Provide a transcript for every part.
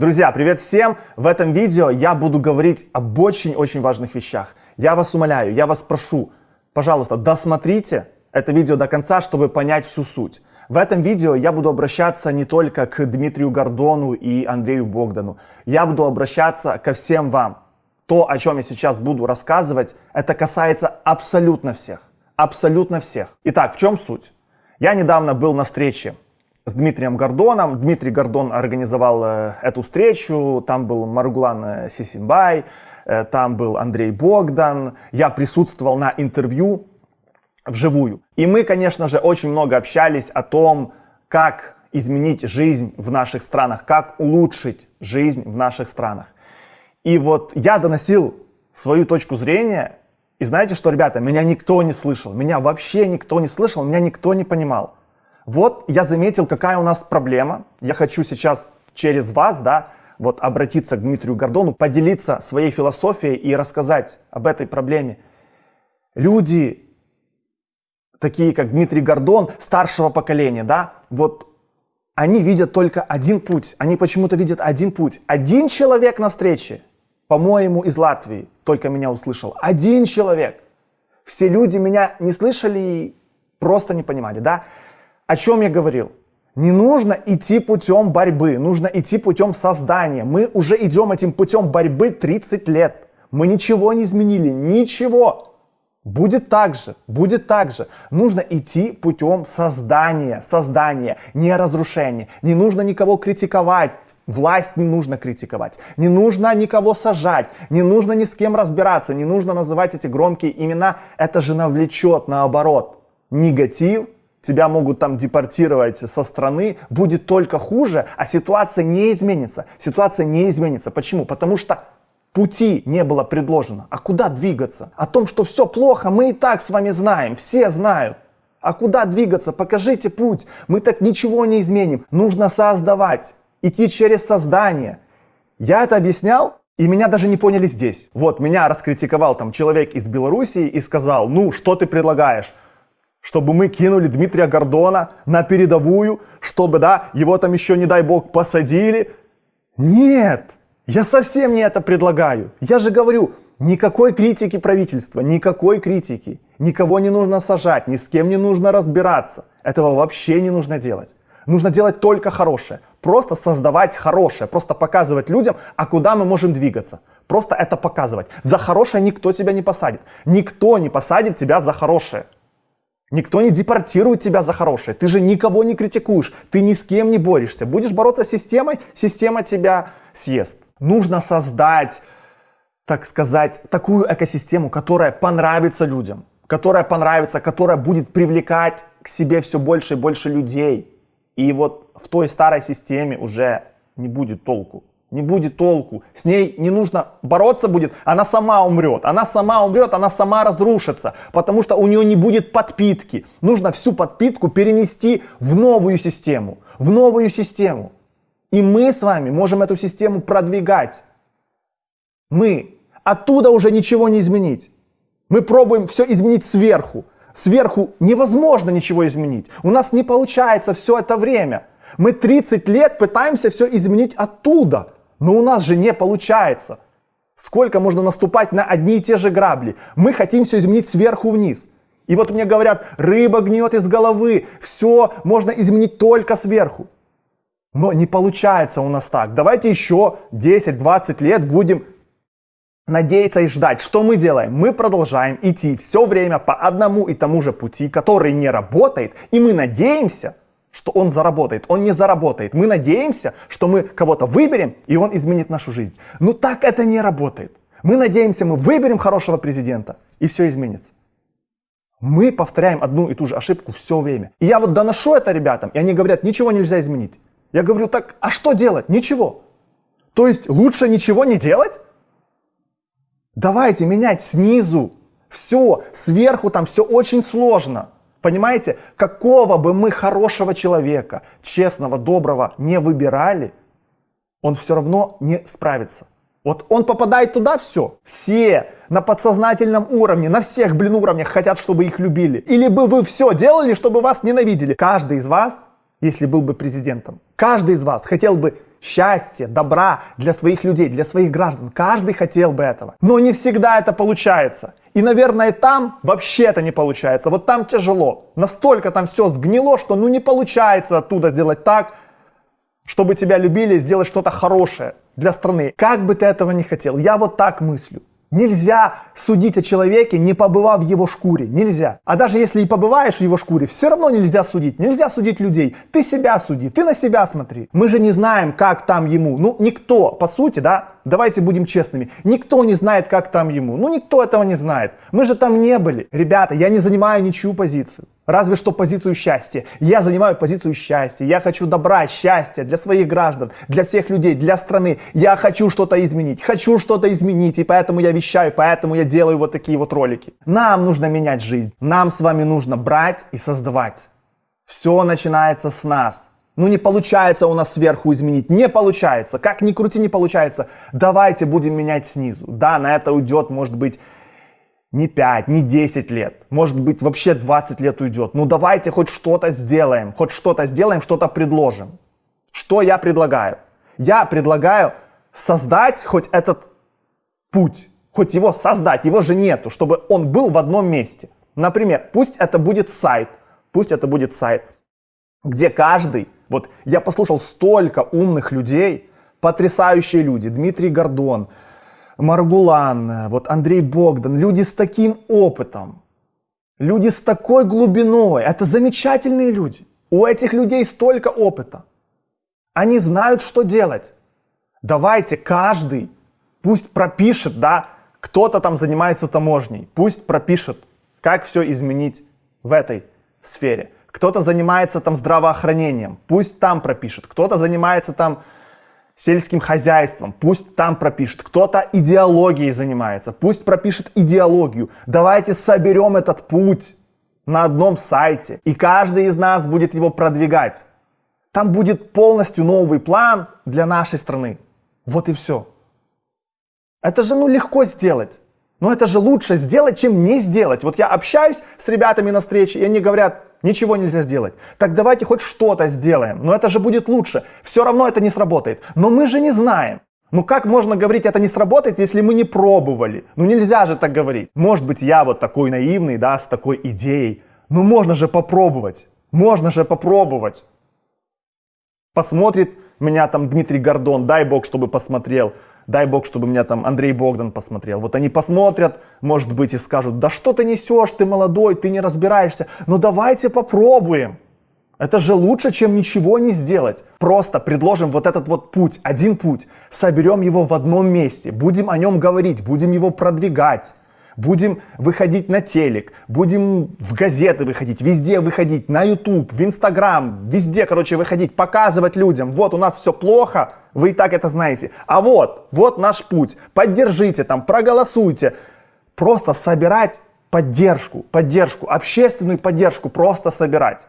Друзья, привет всем! В этом видео я буду говорить об очень-очень важных вещах. Я вас умоляю, я вас прошу, пожалуйста, досмотрите это видео до конца, чтобы понять всю суть. В этом видео я буду обращаться не только к Дмитрию Гордону и Андрею Богдану. Я буду обращаться ко всем вам. То, о чем я сейчас буду рассказывать, это касается абсолютно всех. Абсолютно всех. Итак, в чем суть? Я недавно был на встрече с Дмитрием Гордоном. Дмитрий Гордон организовал э, эту встречу. Там был Маргулан э, Сисимбай, э, там был Андрей Богдан. Я присутствовал на интервью вживую. И мы, конечно же, очень много общались о том, как изменить жизнь в наших странах, как улучшить жизнь в наших странах. И вот я доносил свою точку зрения, и знаете что, ребята, меня никто не слышал, меня вообще никто не слышал, меня никто не понимал. Вот я заметил, какая у нас проблема. Я хочу сейчас через вас, да, вот обратиться к Дмитрию Гордону, поделиться своей философией и рассказать об этой проблеме. Люди, такие как Дмитрий Гордон, старшего поколения, да, вот они видят только один путь. Они почему-то видят один путь. Один человек на встрече, по-моему, из Латвии, только меня услышал. Один человек. Все люди меня не слышали и просто не понимали, да. О чем я говорил? Не нужно идти путем борьбы, нужно идти путем создания. Мы уже идем этим путем борьбы 30 лет. Мы ничего не изменили, ничего. Будет так же, будет так же. Нужно идти путем создания, создания, не разрушения. Не нужно никого критиковать, власть не нужно критиковать, не нужно никого сажать, не нужно ни с кем разбираться, не нужно называть эти громкие имена. Это же навлечет, наоборот, негатив тебя могут там депортировать со страны, будет только хуже, а ситуация не изменится. Ситуация не изменится. Почему? Потому что пути не было предложено. А куда двигаться? О том, что все плохо, мы и так с вами знаем, все знают. А куда двигаться? Покажите путь. Мы так ничего не изменим. Нужно создавать, идти через создание. Я это объяснял, и меня даже не поняли здесь. Вот, меня раскритиковал там человек из Белоруссии и сказал, ну, что ты предлагаешь? Чтобы мы кинули Дмитрия Гордона на передовую, чтобы, да, его там еще, не дай бог, посадили. Нет, я совсем не это предлагаю. Я же говорю, никакой критики правительства, никакой критики. Никого не нужно сажать, ни с кем не нужно разбираться. Этого вообще не нужно делать. Нужно делать только хорошее. Просто создавать хорошее. Просто показывать людям, а куда мы можем двигаться. Просто это показывать. За хорошее никто тебя не посадит. Никто не посадит тебя за хорошее. Никто не депортирует тебя за хорошее. Ты же никого не критикуешь. Ты ни с кем не борешься. Будешь бороться с системой, система тебя съест. Нужно создать, так сказать, такую экосистему, которая понравится людям. Которая понравится, которая будет привлекать к себе все больше и больше людей. И вот в той старой системе уже не будет толку не будет толку. С ней не нужно бороться будет, она сама умрет. Она сама умрет, она сама разрушится, потому что у нее не будет подпитки. Нужно всю подпитку перенести в новую систему, в новую систему. И мы с вами можем эту систему продвигать. Мы. Оттуда уже ничего не изменить. Мы пробуем все изменить сверху. Сверху невозможно ничего изменить. У нас не получается все это время. Мы 30 лет пытаемся все изменить оттуда. Но у нас же не получается. Сколько можно наступать на одни и те же грабли? Мы хотим все изменить сверху вниз. И вот мне говорят, рыба гнет из головы, все можно изменить только сверху. Но не получается у нас так. Давайте еще 10-20 лет будем надеяться и ждать. Что мы делаем? Мы продолжаем идти все время по одному и тому же пути, который не работает, и мы надеемся, что он заработает. Он не заработает. Мы надеемся, что мы кого-то выберем, и он изменит нашу жизнь. Но так это не работает. Мы надеемся, мы выберем хорошего президента, и все изменится. Мы повторяем одну и ту же ошибку все время. И я вот доношу это ребятам, и они говорят, ничего нельзя изменить. Я говорю, так, а что делать? Ничего. То есть лучше ничего не делать? Давайте менять снизу. Все, сверху там все очень сложно. Понимаете, какого бы мы хорошего человека, честного, доброго не выбирали, он все равно не справится. Вот он попадает туда, все. Все на подсознательном уровне, на всех, блин, уровнях хотят, чтобы их любили. Или бы вы все делали, чтобы вас ненавидели. Каждый из вас, если был бы президентом, каждый из вас хотел бы счастья, добра для своих людей, для своих граждан. Каждый хотел бы этого. Но не всегда это получается. И, наверное, там вообще это не получается. Вот там тяжело. Настолько там все сгнило, что ну не получается оттуда сделать так, чтобы тебя любили, сделать что-то хорошее для страны. Как бы ты этого не хотел, я вот так мыслю. Нельзя судить о человеке, не побывав в его шкуре. Нельзя. А даже если и побываешь в его шкуре, все равно нельзя судить. Нельзя судить людей. Ты себя суди, ты на себя смотри. Мы же не знаем, как там ему. Ну, никто, по сути, да, давайте будем честными, никто не знает, как там ему. Ну, никто этого не знает. Мы же там не были. Ребята, я не занимаю ничью позицию. Разве что позицию счастья. Я занимаю позицию счастья. Я хочу добра, счастья для своих граждан, для всех людей, для страны. Я хочу что-то изменить. Хочу что-то изменить. И поэтому я вещаю, поэтому я делаю вот такие вот ролики. Нам нужно менять жизнь. Нам с вами нужно брать и создавать. Все начинается с нас. Ну не получается у нас сверху изменить, не получается. Как ни крути, не получается. Давайте будем менять снизу. Да, на это уйдет, может быть, не 5, не 10 лет, может быть вообще 20 лет уйдет. Ну давайте хоть что-то сделаем, хоть что-то сделаем, что-то предложим. Что я предлагаю? Я предлагаю создать хоть этот путь, хоть его создать, его же нету, чтобы он был в одном месте. Например, пусть это будет сайт, пусть это будет сайт, где каждый, вот я послушал столько умных людей, потрясающие люди, Дмитрий Гордон, Маргулан, вот Андрей Богдан, люди с таким опытом, люди с такой глубиной. Это замечательные люди. У этих людей столько опыта. Они знают, что делать. Давайте каждый пусть пропишет, да, кто-то там занимается таможней, пусть пропишет, как все изменить в этой сфере. Кто-то занимается там здравоохранением, пусть там пропишет. Кто-то занимается там сельским хозяйством, пусть там пропишет. Кто-то идеологией занимается, пусть пропишет идеологию. Давайте соберем этот путь на одном сайте, и каждый из нас будет его продвигать. Там будет полностью новый план для нашей страны. Вот и все. Это же ну легко сделать. Но это же лучше сделать, чем не сделать. Вот я общаюсь с ребятами на встрече, и они говорят, Ничего нельзя сделать. Так давайте хоть что-то сделаем. Но это же будет лучше. Все равно это не сработает. Но мы же не знаем. Ну как можно говорить, это не сработает, если мы не пробовали? Ну нельзя же так говорить. Может быть, я вот такой наивный, да, с такой идеей. Ну можно же попробовать. Можно же попробовать. Посмотрит меня там Дмитрий Гордон, дай бог, чтобы посмотрел. Дай бог, чтобы меня там Андрей Богдан посмотрел. Вот они посмотрят, может быть, и скажут, да что ты несешь, ты молодой, ты не разбираешься. Ну давайте попробуем. Это же лучше, чем ничего не сделать. Просто предложим вот этот вот путь, один путь, соберем его в одном месте, будем о нем говорить, будем его продвигать будем выходить на телек, будем в газеты выходить, везде выходить, на YouTube, в Instagram, везде, короче, выходить, показывать людям, вот у нас все плохо, вы и так это знаете, а вот, вот наш путь, поддержите там, проголосуйте, просто собирать поддержку, поддержку, общественную поддержку просто собирать.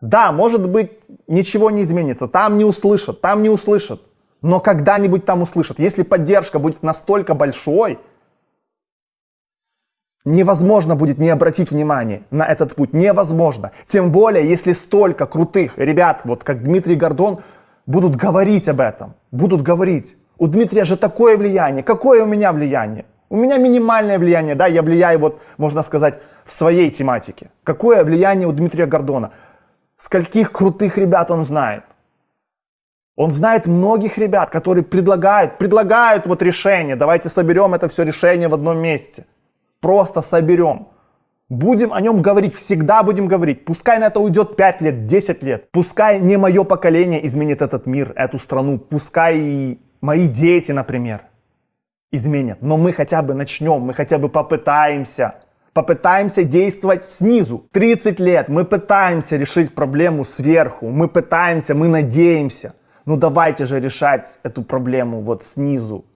Да, может быть, ничего не изменится, там не услышат, там не услышат, но когда-нибудь там услышат. Если поддержка будет настолько большой, Невозможно будет не обратить внимание на этот путь. Невозможно. Тем более, если столько крутых ребят, вот как Дмитрий Гордон, будут говорить об этом. Будут говорить. У Дмитрия же такое влияние. Какое у меня влияние? У меня минимальное влияние, да, я влияю, вот, можно сказать, в своей тематике. Какое влияние у Дмитрия Гордона? Скольких крутых ребят он знает? Он знает многих ребят, которые предлагают, предлагают вот решение. Давайте соберем это все решение в одном месте просто соберем. Будем о нем говорить, всегда будем говорить. Пускай на это уйдет 5 лет, 10 лет. Пускай не мое поколение изменит этот мир, эту страну. Пускай и мои дети, например, изменят. Но мы хотя бы начнем, мы хотя бы попытаемся. Попытаемся действовать снизу. 30 лет мы пытаемся решить проблему сверху. Мы пытаемся, мы надеемся. Ну давайте же решать эту проблему вот снизу.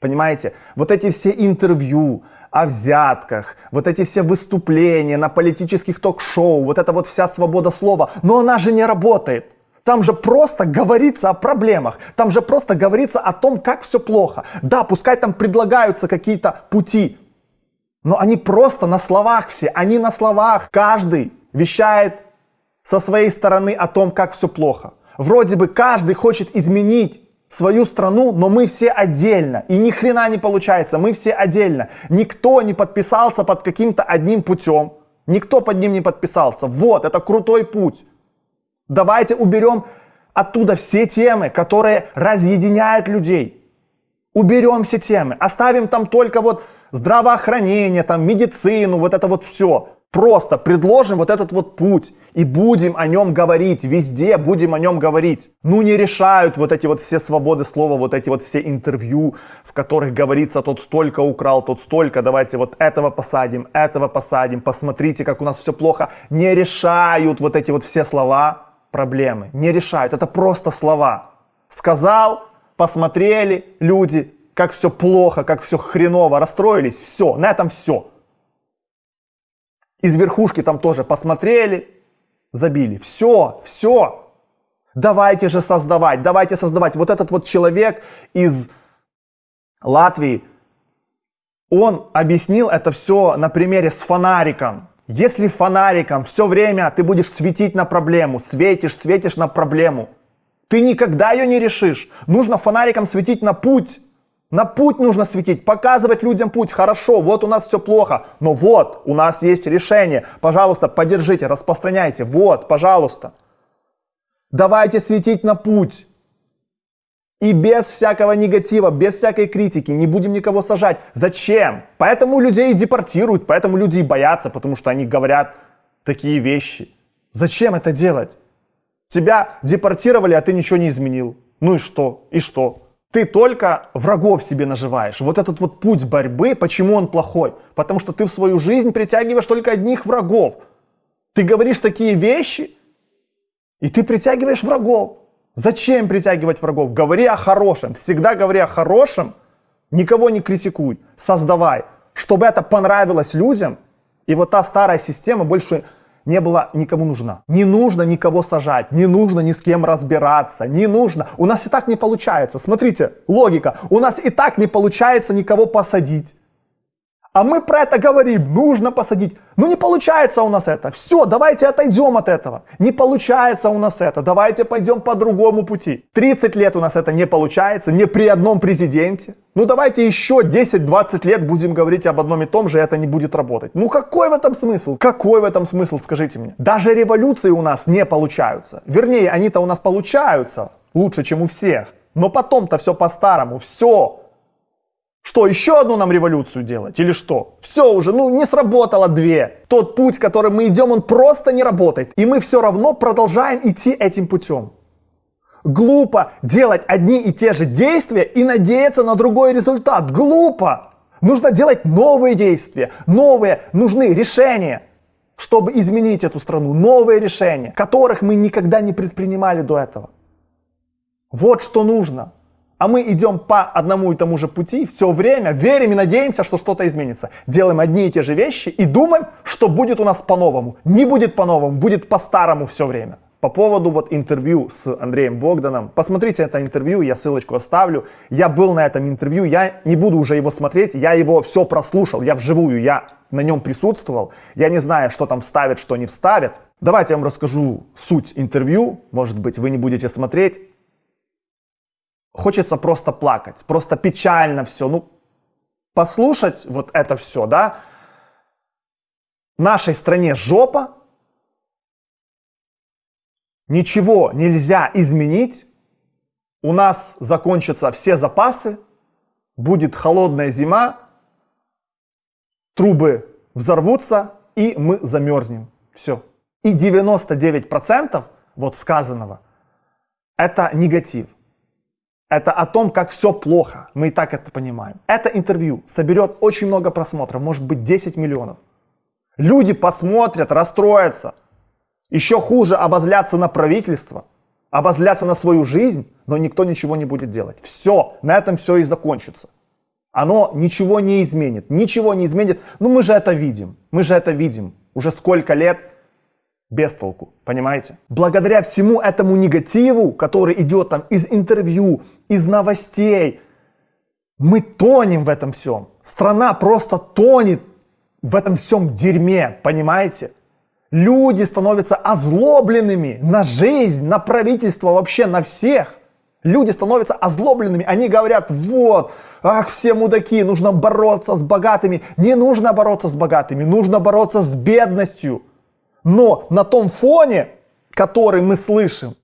Понимаете? Вот эти все интервью, о взятках, вот эти все выступления на политических ток-шоу, вот эта вот вся свобода слова, но она же не работает. Там же просто говорится о проблемах, там же просто говорится о том, как все плохо. Да, пускай там предлагаются какие-то пути, но они просто на словах все, они на словах. Каждый вещает со своей стороны о том, как все плохо. Вроде бы каждый хочет изменить свою страну, но мы все отдельно. И ни хрена не получается, мы все отдельно. Никто не подписался под каким-то одним путем. Никто под ним не подписался. Вот, это крутой путь. Давайте уберем оттуда все темы, которые разъединяют людей. Уберем все темы, оставим там только вот здравоохранение, там медицину, вот это вот все. Просто предложим вот этот вот путь и будем о нем говорить, везде будем о нем говорить. Ну не решают вот эти вот все свободы слова, вот эти вот все интервью, в которых говорится, тот столько украл, тот столько, давайте вот этого посадим, этого посадим, посмотрите, как у нас все плохо. Не решают вот эти вот все слова проблемы, не решают, это просто слова. Сказал, посмотрели люди, как все плохо, как все хреново, расстроились, все, на этом все. Из верхушки там тоже посмотрели, забили. Все, все. Давайте же создавать, давайте создавать. Вот этот вот человек из Латвии, он объяснил это все на примере с фонариком. Если фонариком все время ты будешь светить на проблему, светишь, светишь на проблему, ты никогда ее не решишь. Нужно фонариком светить на путь. На путь нужно светить, показывать людям путь. Хорошо, вот у нас все плохо, но вот у нас есть решение. Пожалуйста, поддержите, распространяйте. Вот, пожалуйста. Давайте светить на путь. И без всякого негатива, без всякой критики, не будем никого сажать. Зачем? Поэтому людей депортируют, поэтому люди и боятся, потому что они говорят такие вещи. Зачем это делать? Тебя депортировали, а ты ничего не изменил. Ну и что? И что? Ты только врагов себе наживаешь. Вот этот вот путь борьбы, почему он плохой? Потому что ты в свою жизнь притягиваешь только одних врагов. Ты говоришь такие вещи, и ты притягиваешь врагов. Зачем притягивать врагов? Говори о хорошем. Всегда говори о хорошем. Никого не критикуй. Создавай. Чтобы это понравилось людям. И вот та старая система больше не была никому нужна. Не нужно никого сажать, не нужно ни с кем разбираться, не нужно. У нас и так не получается. Смотрите, логика. У нас и так не получается никого посадить. А мы про это говорим, нужно посадить. Ну не получается у нас это. Все, давайте отойдем от этого. Не получается у нас это. Давайте пойдем по другому пути. 30 лет у нас это не получается, не при одном президенте. Ну давайте еще 10-20 лет будем говорить об одном и том же, и это не будет работать. Ну какой в этом смысл? Какой в этом смысл, скажите мне? Даже революции у нас не получаются. Вернее, они-то у нас получаются лучше, чем у всех. Но потом-то все по-старому, все что, еще одну нам революцию делать или что? Все уже, ну не сработало две. Тот путь, которым мы идем, он просто не работает. И мы все равно продолжаем идти этим путем. Глупо делать одни и те же действия и надеяться на другой результат. Глупо. Нужно делать новые действия, новые, нужны решения, чтобы изменить эту страну. Новые решения, которых мы никогда не предпринимали до этого. Вот что нужно а мы идем по одному и тому же пути все время, верим и надеемся, что что-то изменится. Делаем одни и те же вещи и думаем, что будет у нас по-новому. Не будет по-новому, будет по-старому все время. По поводу вот интервью с Андреем Богданом. Посмотрите это интервью, я ссылочку оставлю. Я был на этом интервью, я не буду уже его смотреть, я его все прослушал, я вживую, я на нем присутствовал. Я не знаю, что там вставят, что не вставят. Давайте я вам расскажу суть интервью. Может быть, вы не будете смотреть хочется просто плакать, просто печально все. Ну, послушать вот это все, да, нашей стране жопа, ничего нельзя изменить, у нас закончатся все запасы, будет холодная зима, трубы взорвутся, и мы замерзнем. Все. И 99% вот сказанного это негатив. Это о том, как все плохо. Мы и так это понимаем. Это интервью соберет очень много просмотров, может быть 10 миллионов. Люди посмотрят, расстроятся. Еще хуже обозляться на правительство, обозляться на свою жизнь, но никто ничего не будет делать. Все, на этом все и закончится. Оно ничего не изменит, ничего не изменит. Ну мы же это видим, мы же это видим. Уже сколько лет без толку, понимаете? Благодаря всему этому негативу, который идет там из интервью, из новостей, мы тонем в этом всем. Страна просто тонет в этом всем дерьме, понимаете? Люди становятся озлобленными на жизнь, на правительство, вообще на всех. Люди становятся озлобленными, они говорят, вот, ах, все мудаки, нужно бороться с богатыми. Не нужно бороться с богатыми, нужно бороться с бедностью. Но на том фоне, который мы слышим,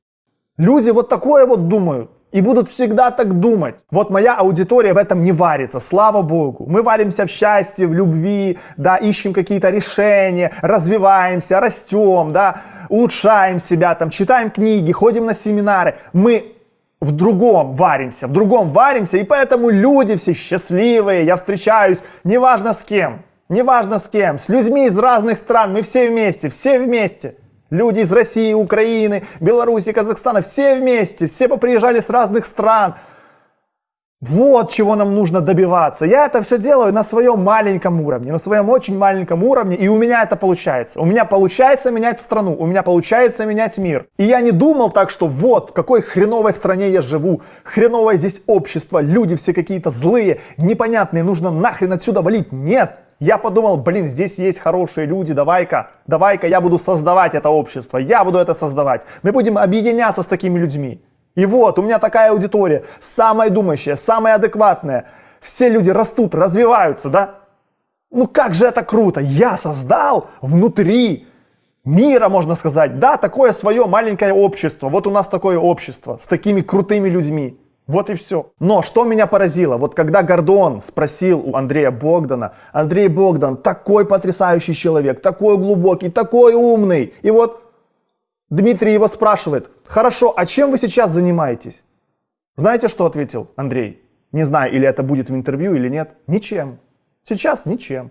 люди вот такое вот думают. И будут всегда так думать. Вот моя аудитория в этом не варится, слава богу. Мы варимся в счастье, в любви, да, ищем какие-то решения, развиваемся, растем, да, улучшаем себя, там, читаем книги, ходим на семинары. Мы в другом варимся, в другом варимся, и поэтому люди все счастливые, я встречаюсь, неважно с кем, неважно с кем, с людьми из разных стран, мы все вместе, все вместе. Люди из России, Украины, Беларуси, Казахстана, все вместе, все поприезжали с разных стран. Вот чего нам нужно добиваться. Я это все делаю на своем маленьком уровне, на своем очень маленьком уровне, и у меня это получается. У меня получается менять страну, у меня получается менять мир. И я не думал так, что вот, в какой хреновой стране я живу, хреновое здесь общество, люди все какие-то злые, непонятные, нужно нахрен отсюда валить. Нет, я подумал, блин, здесь есть хорошие люди, давай-ка, давай-ка я буду создавать это общество, я буду это создавать. Мы будем объединяться с такими людьми. И вот, у меня такая аудитория, самая думающая, самая адекватная. Все люди растут, развиваются, да? Ну как же это круто! Я создал внутри мира, можно сказать, да, такое свое маленькое общество. Вот у нас такое общество с такими крутыми людьми. Вот и все. Но что меня поразило, вот когда Гордон спросил у Андрея Богдана, Андрей Богдан такой потрясающий человек, такой глубокий, такой умный. И вот Дмитрий его спрашивает, хорошо, а чем вы сейчас занимаетесь? Знаете, что ответил Андрей? Не знаю, или это будет в интервью, или нет. Ничем. Сейчас ничем.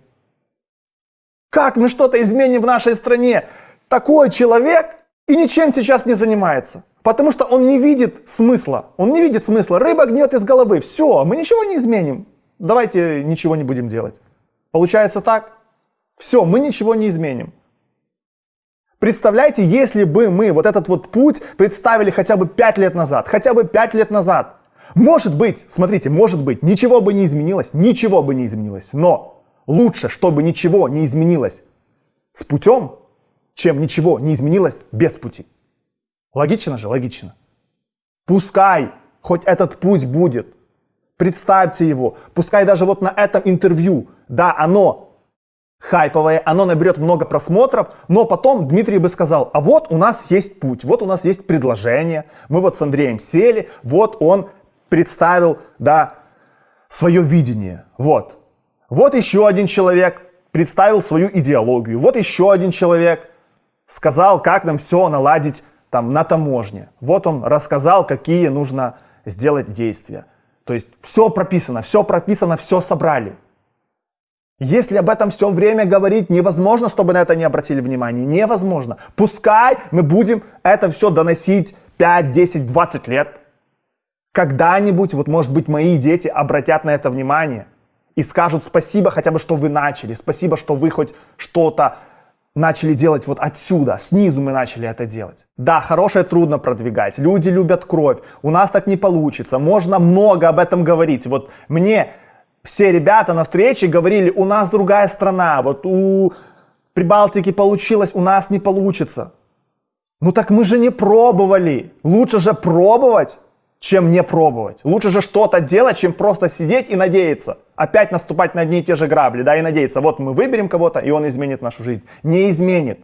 Как мы что-то изменим в нашей стране? Такой человек и ничем сейчас не занимается. Потому что он не видит смысла. Он не видит смысла. Рыба гнет из головы. Все, мы ничего не изменим. Давайте ничего не будем делать. Получается так? Все, мы ничего не изменим. Представляете, если бы мы вот этот вот путь представили хотя бы 5 лет назад, хотя бы 5 лет назад. Может быть, смотрите, может быть, ничего бы не изменилось, ничего бы не изменилось. Но лучше, чтобы ничего не изменилось с путем, чем ничего не изменилось без пути. Логично же? Логично. Пускай хоть этот путь будет. Представьте его. Пускай даже вот на этом интервью, да, оно хайповое, оно наберет много просмотров, но потом Дмитрий бы сказал, а вот у нас есть путь, вот у нас есть предложение, мы вот с Андреем сели, вот он представил, да, свое видение, вот. Вот еще один человек представил свою идеологию, вот еще один человек сказал, как нам все наладить там на таможне. Вот он рассказал, какие нужно сделать действия. То есть все прописано, все прописано, все собрали. Если об этом все время говорить, невозможно, чтобы на это не обратили внимание. Невозможно. Пускай мы будем это все доносить 5, 10, 20 лет. Когда-нибудь, вот может быть, мои дети обратят на это внимание и скажут спасибо хотя бы, что вы начали, спасибо, что вы хоть что-то начали делать вот отсюда, снизу мы начали это делать. Да, хорошее трудно продвигать, люди любят кровь, у нас так не получится, можно много об этом говорить. Вот мне все ребята на встрече говорили, у нас другая страна, вот у Прибалтики получилось, у нас не получится. Ну так мы же не пробовали, лучше же пробовать, чем не пробовать. Лучше же что-то делать, чем просто сидеть и надеяться. Опять наступать на одни и те же грабли, да, и надеяться, вот мы выберем кого-то, и он изменит нашу жизнь. Не изменит.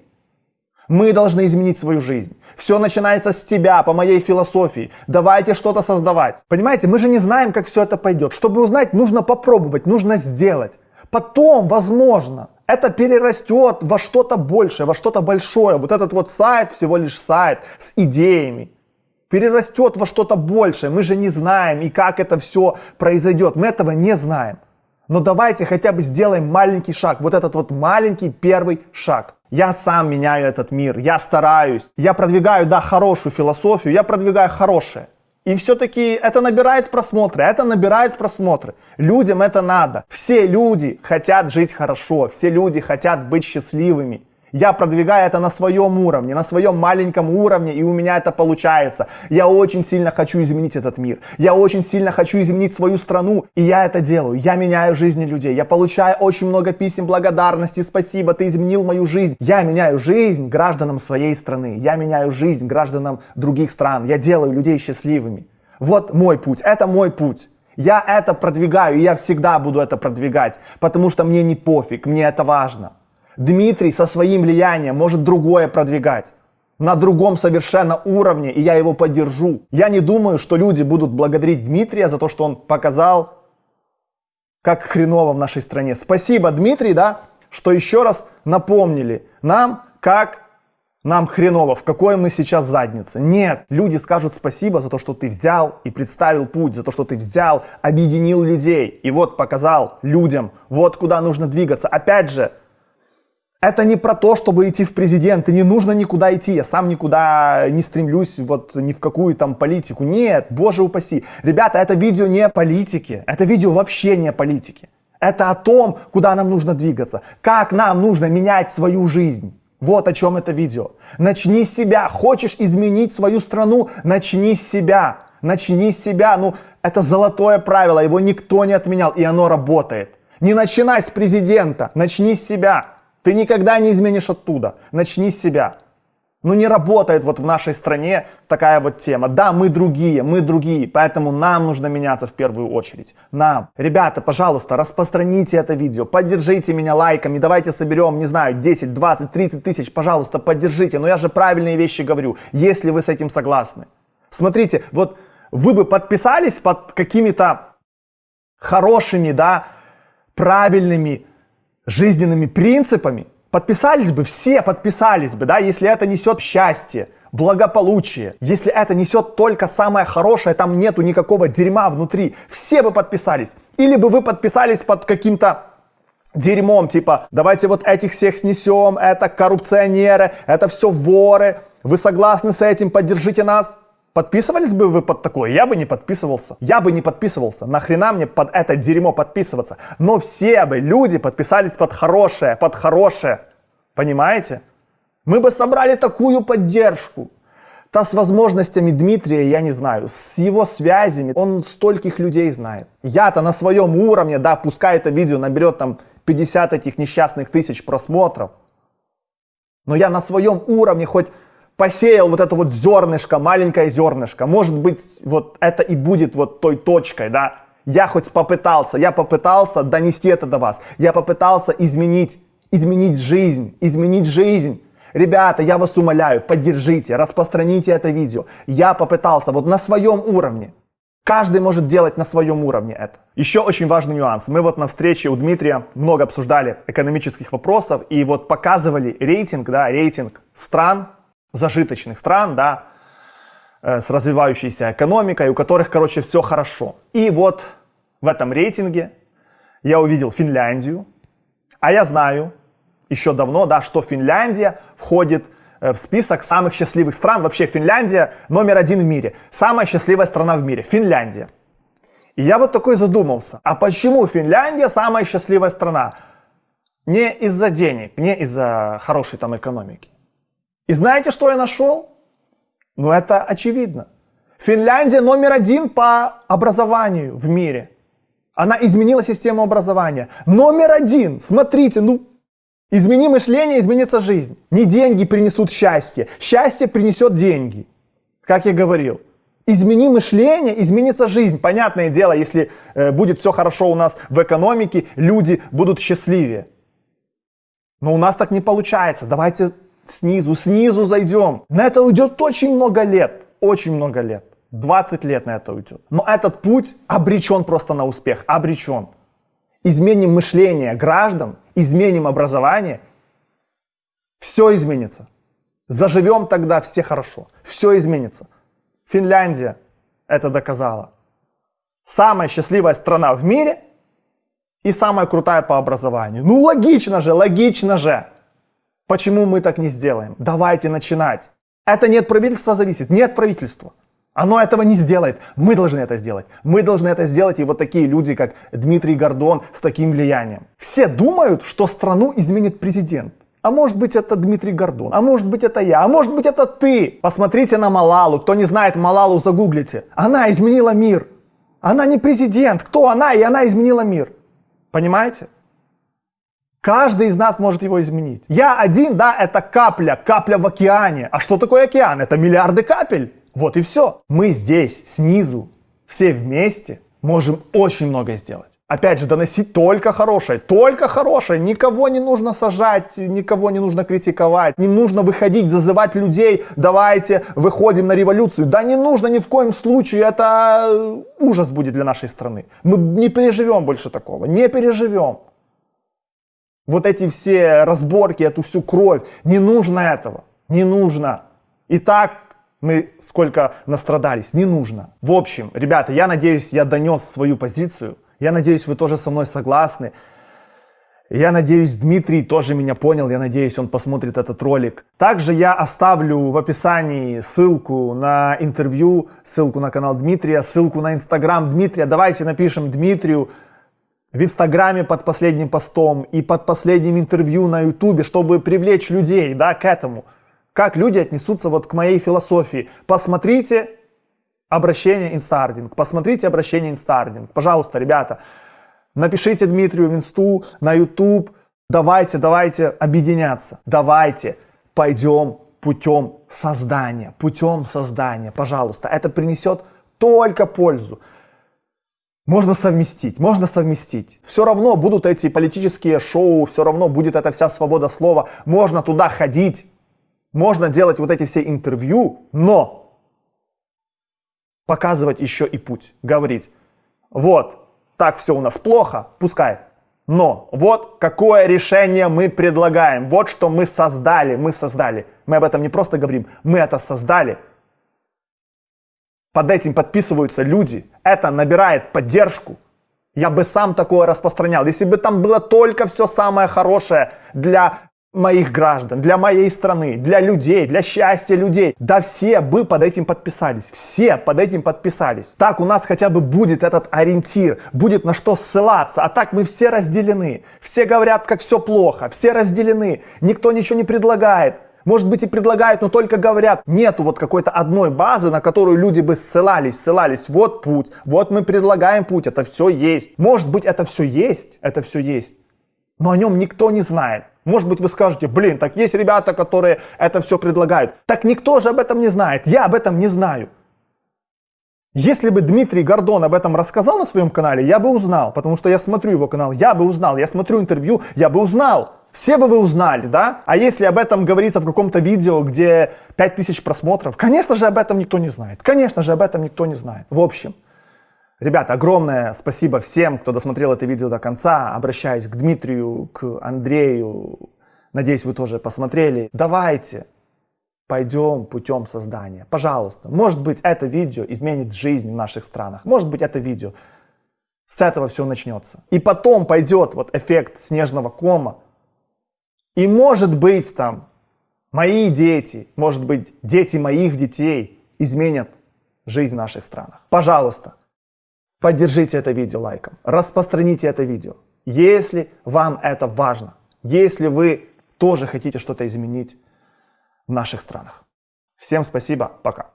Мы должны изменить свою жизнь. Все начинается с тебя, по моей философии. Давайте что-то создавать. Понимаете, мы же не знаем, как все это пойдет. Чтобы узнать, нужно попробовать, нужно сделать. Потом, возможно, это перерастет во что-то большее, во что-то большое. Вот этот вот сайт, всего лишь сайт с идеями, перерастет во что-то большее. Мы же не знаем, и как это все произойдет. Мы этого не знаем. Но давайте хотя бы сделаем маленький шаг. Вот этот вот маленький первый шаг. Я сам меняю этот мир, я стараюсь, я продвигаю, да, хорошую философию, я продвигаю хорошее. И все-таки это набирает просмотры, это набирает просмотры. Людям это надо. Все люди хотят жить хорошо, все люди хотят быть счастливыми. Я продвигаю это на своем уровне, на своем маленьком уровне, и у меня это получается. Я очень сильно хочу изменить этот мир. Я очень сильно хочу изменить свою страну, и я это делаю. Я меняю жизни людей. Я получаю очень много писем благодарности. Спасибо, ты изменил мою жизнь. Я меняю жизнь гражданам своей страны. Я меняю жизнь гражданам других стран. Я делаю людей счастливыми. Вот мой путь. Это мой путь. Я это продвигаю, и я всегда буду это продвигать, потому что мне не пофиг, мне это важно. Дмитрий со своим влиянием может другое продвигать на другом совершенно уровне, и я его поддержу. Я не думаю, что люди будут благодарить Дмитрия за то, что он показал, как хреново в нашей стране. Спасибо, Дмитрий, да, что еще раз напомнили нам, как нам хреново, в какой мы сейчас заднице. Нет, люди скажут спасибо за то, что ты взял и представил путь, за то, что ты взял, объединил людей и вот показал людям, вот куда нужно двигаться. Опять же, это не про то, чтобы идти в президенты, не нужно никуда идти, я сам никуда не стремлюсь, вот ни в какую там политику. Нет, боже упаси. Ребята, это видео не о политике, это видео вообще не о политике. Это о том, куда нам нужно двигаться, как нам нужно менять свою жизнь. Вот о чем это видео. Начни с себя. Хочешь изменить свою страну? Начни с себя. Начни с себя. Ну, это золотое правило, его никто не отменял, и оно работает. Не начинай с президента, начни с себя. Ты никогда не изменишь оттуда. Начни с себя. Ну не работает вот в нашей стране такая вот тема. Да, мы другие, мы другие, поэтому нам нужно меняться в первую очередь. Нам. Ребята, пожалуйста, распространите это видео, поддержите меня лайками, давайте соберем, не знаю, 10, 20, 30 тысяч, пожалуйста, поддержите. Но я же правильные вещи говорю, если вы с этим согласны. Смотрите, вот вы бы подписались под какими-то хорошими, да, правильными жизненными принципами, подписались бы, все подписались бы, да, если это несет счастье, благополучие, если это несет только самое хорошее, там нету никакого дерьма внутри, все бы подписались. Или бы вы подписались под каким-то дерьмом, типа, давайте вот этих всех снесем, это коррупционеры, это все воры, вы согласны с этим, поддержите нас. Подписывались бы вы под такое? Я бы не подписывался. Я бы не подписывался. Нахрена мне под это дерьмо подписываться? Но все бы люди подписались под хорошее, под хорошее. Понимаете? Мы бы собрали такую поддержку. Та с возможностями Дмитрия, я не знаю, с его связями, он стольких людей знает. Я-то на своем уровне, да, пускай это видео наберет там 50 этих несчастных тысяч просмотров. Но я на своем уровне хоть посеял вот это вот зернышко, маленькое зернышко. Может быть, вот это и будет вот той точкой, да. Я хоть попытался, я попытался донести это до вас. Я попытался изменить, изменить жизнь, изменить жизнь. Ребята, я вас умоляю, поддержите, распространите это видео. Я попытался вот на своем уровне. Каждый может делать на своем уровне это. Еще очень важный нюанс. Мы вот на встрече у Дмитрия много обсуждали экономических вопросов и вот показывали рейтинг, да, рейтинг стран, зажиточных стран, да, э, с развивающейся экономикой, у которых, короче, все хорошо. И вот в этом рейтинге я увидел Финляндию, а я знаю еще давно, да, что Финляндия входит э, в список самых счастливых стран. Вообще Финляндия номер один в мире. Самая счастливая страна в мире. Финляндия. И я вот такой задумался, а почему Финляндия самая счастливая страна? Не из-за денег, не из-за хорошей там экономики. И знаете, что я нашел? Ну, это очевидно. Финляндия номер один по образованию в мире. Она изменила систему образования. Номер один. Смотрите, ну, измени мышление, изменится жизнь. Не деньги принесут счастье. Счастье принесет деньги. Как я говорил. Измени мышление, изменится жизнь. Понятное дело, если э, будет все хорошо у нас в экономике, люди будут счастливее. Но у нас так не получается. Давайте снизу, снизу зайдем. На это уйдет очень много лет, очень много лет. 20 лет на это уйдет. Но этот путь обречен просто на успех, обречен. Изменим мышление граждан, изменим образование, все изменится. Заживем тогда все хорошо, все изменится. Финляндия это доказала. Самая счастливая страна в мире и самая крутая по образованию. Ну логично же, логично же. Почему мы так не сделаем? Давайте начинать. Это не от правительства зависит, не от правительства. Оно этого не сделает. Мы должны это сделать. Мы должны это сделать, и вот такие люди, как Дмитрий Гордон, с таким влиянием. Все думают, что страну изменит президент. А может быть это Дмитрий Гордон, а может быть это я, а может быть это ты. Посмотрите на Малалу, кто не знает Малалу, загуглите. Она изменила мир. Она не президент, кто она, и она изменила мир. Понимаете? Каждый из нас может его изменить. Я один, да, это капля, капля в океане. А что такое океан? Это миллиарды капель. Вот и все. Мы здесь, снизу, все вместе можем очень многое сделать. Опять же, доносить только хорошее, только хорошее. Никого не нужно сажать, никого не нужно критиковать, не нужно выходить, зазывать людей, давайте выходим на революцию. Да не нужно ни в коем случае, это ужас будет для нашей страны. Мы не переживем больше такого, не переживем. Вот эти все разборки, эту всю кровь, не нужно этого, не нужно. И так мы сколько настрадались, не нужно. В общем, ребята, я надеюсь, я донес свою позицию. Я надеюсь, вы тоже со мной согласны. Я надеюсь, Дмитрий тоже меня понял, я надеюсь, он посмотрит этот ролик. Также я оставлю в описании ссылку на интервью, ссылку на канал Дмитрия, ссылку на инстаграм Дмитрия. Давайте напишем Дмитрию в инстаграме под последним постом и под последним интервью на ютубе, чтобы привлечь людей да, к этому. Как люди отнесутся вот к моей философии. Посмотрите обращение Инстардинг. Посмотрите обращение Инстардинг. Пожалуйста, ребята, напишите Дмитрию в Инсту, на YouTube. Давайте, давайте объединяться. Давайте пойдем путем созидания. Путем созидания, пожалуйста. Это принесет только пользу. Можно совместить, можно совместить. Все равно будут эти политические шоу, все равно будет эта вся свобода слова. Можно туда ходить, можно делать вот эти все интервью, но показывать еще и путь, говорить, вот, так все у нас плохо, пускай, но вот какое решение мы предлагаем, вот что мы создали, мы создали. Мы об этом не просто говорим, мы это создали. Под этим подписываются люди, это набирает поддержку. Я бы сам такое распространял. Если бы там было только все самое хорошее для моих граждан, для моей страны, для людей, для счастья людей. Да все бы под этим подписались, все под этим подписались. Так у нас хотя бы будет этот ориентир, будет на что ссылаться, а так мы все разделены. Все говорят, как все плохо, все разделены, никто ничего не предлагает. Может быть и предлагают, но только говорят, нету вот какой-то одной базы, на которую люди бы ссылались, ссылались. Вот путь, вот мы предлагаем путь, это все есть. Может быть это все есть, это все есть, но о нем никто не знает. Может быть, вы скажете, блин, так есть ребята, которые это все предлагают. Так никто же об этом не знает. Я об этом не знаю. Если бы Дмитрий Гордон об этом рассказал на своем канале, я бы узнал, потому что я смотрю его канал, я бы узнал, я смотрю интервью, я бы узнал. Все бы вы узнали, да? А если об этом говорится в каком-то видео, где 5000 просмотров, конечно же об этом никто не знает. Конечно же об этом никто не знает. В общем, Ребята, огромное спасибо всем, кто досмотрел это видео до конца. Обращаюсь к Дмитрию, к Андрею. Надеюсь, вы тоже посмотрели. Давайте пойдем путем создания. Пожалуйста. Может быть, это видео изменит жизнь в наших странах. Может быть, это видео с этого все начнется. И потом пойдет вот эффект снежного кома. И может быть там мои дети, может быть дети моих детей изменят жизнь в наших странах. Пожалуйста, Поддержите это видео лайком, распространите это видео, если вам это важно, если вы тоже хотите что-то изменить в наших странах. Всем спасибо, пока.